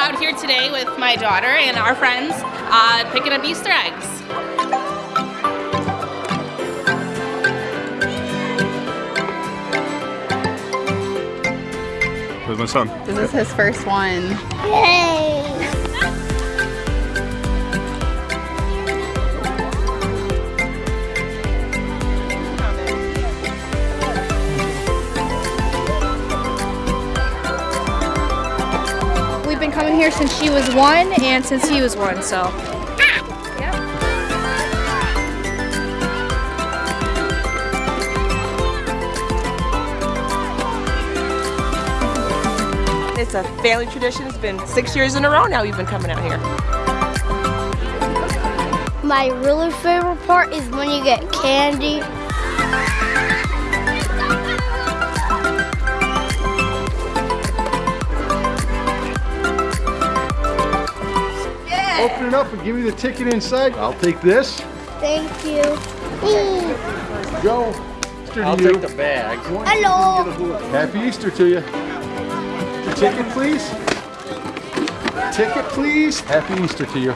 out here today with my daughter and our friends uh, picking up Easter eggs. Where's my son? This is his first one. Yay! Been here since she was one and since he was one, so. It's a family tradition. It's been six years in a row now we've been coming out here. My really favorite part is when you get candy. Open it up and give me the ticket inside. I'll take this. Thank you. Go. Easter to I'll you. take the bag. Hello. Happy Easter to you. The ticket, please. Ticket, please. Happy Easter to you.